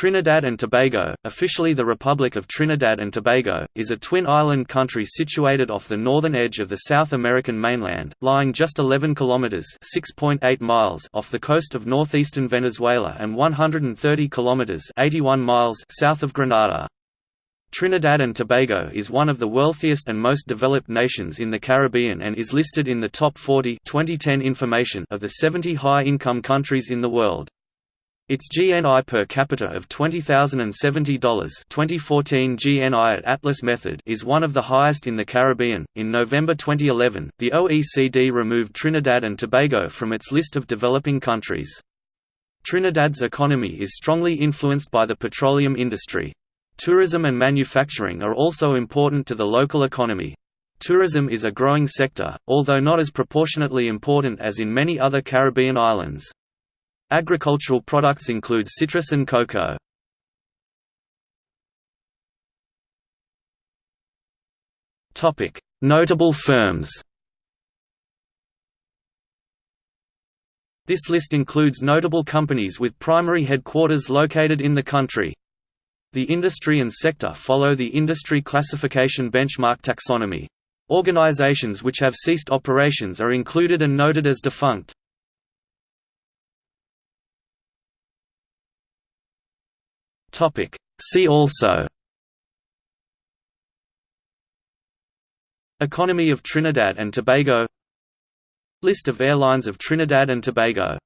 Trinidad and Tobago, officially the Republic of Trinidad and Tobago, is a twin-island country situated off the northern edge of the South American mainland, lying just 11 kilometers (6.8 miles) off the coast of northeastern Venezuela and 130 kilometers (81 miles) south of Grenada. Trinidad and Tobago is one of the wealthiest and most developed nations in the Caribbean and is listed in the top 40 2010 information of the 70 high-income countries in the world. Its GNI per capita of $20,070 2014 GNI at Atlas Method is one of the highest in the Caribbean. In November 2011, the OECD removed Trinidad and Tobago from its list of developing countries. Trinidad's economy is strongly influenced by the petroleum industry. Tourism and manufacturing are also important to the local economy. Tourism is a growing sector, although not as proportionately important as in many other Caribbean islands. Agricultural products include citrus and cocoa. Notable firms This list includes notable companies with primary headquarters located in the country. The industry and sector follow the industry classification benchmark taxonomy. Organizations which have ceased operations are included and noted as defunct. Topic. See also. Economy of Trinidad and Tobago. List of airlines of Trinidad and Tobago